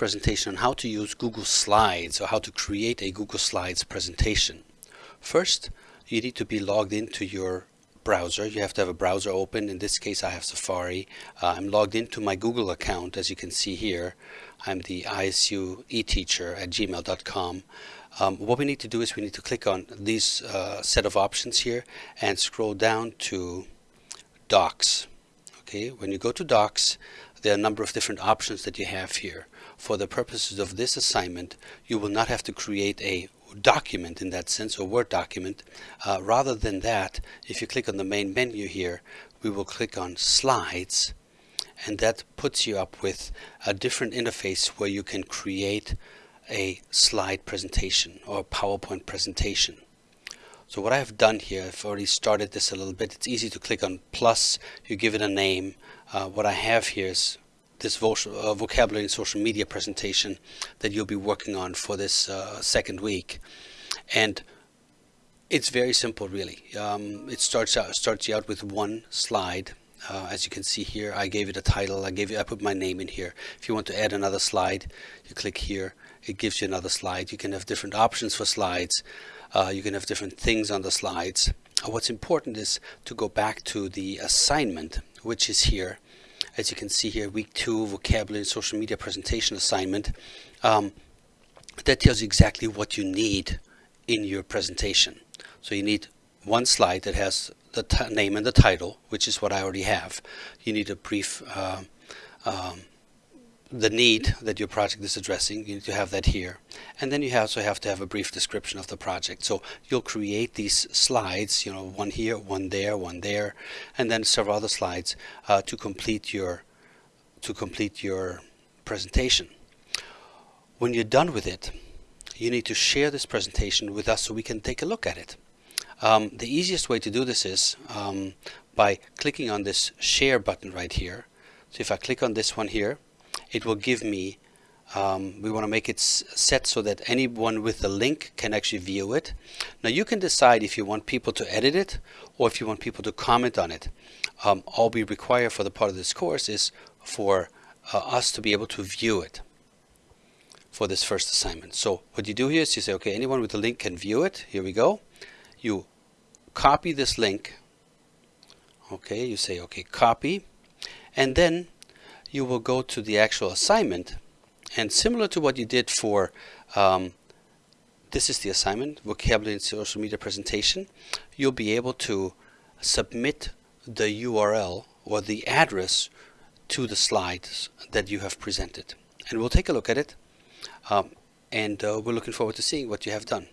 presentation on how to use Google Slides or how to create a Google Slides presentation. First, you need to be logged into your browser. You have to have a browser open. In this case, I have Safari. Uh, I'm logged into my Google account, as you can see here. I'm the ISU eTeacher at gmail.com. Um, what we need to do is we need to click on these uh, set of options here and scroll down to Docs. Okay, when you go to Docs, there are a number of different options that you have here. For the purposes of this assignment, you will not have to create a document in that sense, or Word document. Uh, rather than that, if you click on the main menu here, we will click on Slides, and that puts you up with a different interface where you can create a slide presentation or a PowerPoint presentation. So what I have done here, I've already started this a little bit. It's easy to click on plus, you give it a name. Uh, what I have here is this uh, vocabulary and social media presentation that you'll be working on for this uh, second week. And it's very simple, really. Um, it starts out starts you out with one slide. Uh, as you can see here, I gave it a title. I gave I put my name in here. If you want to add another slide, you click here. It gives you another slide. You can have different options for slides. Uh, you can have different things on the slides. Uh, what's important is to go back to the assignment, which is here as you can see here, week two, vocabulary and social media presentation assignment. Um, that tells you exactly what you need in your presentation. So you need one slide that has the name and the title, which is what I already have. You need a brief uh, um, the need that your project is addressing. You need to have that here. And then you also have to have a brief description of the project. So you'll create these slides, you know, one here, one there, one there, and then several other slides uh, to complete your to complete your presentation. When you're done with it, you need to share this presentation with us so we can take a look at it. Um, the easiest way to do this is um, by clicking on this share button right here. So if I click on this one here, it will give me um, we want to make it set so that anyone with the link can actually view it. Now you can decide if you want people to edit it or if you want people to comment on it. Um, all we require for the part of this course is for uh, us to be able to view it for this first assignment. So what you do here is you say, okay, anyone with the link can view it. Here we go. You copy this link. Okay, you say, okay, copy. And then you will go to the actual assignment. And similar to what you did for um, this is the assignment vocabulary and social media presentation you'll be able to submit the URL or the address to the slides that you have presented. And we'll take a look at it um, and uh, we're looking forward to seeing what you have done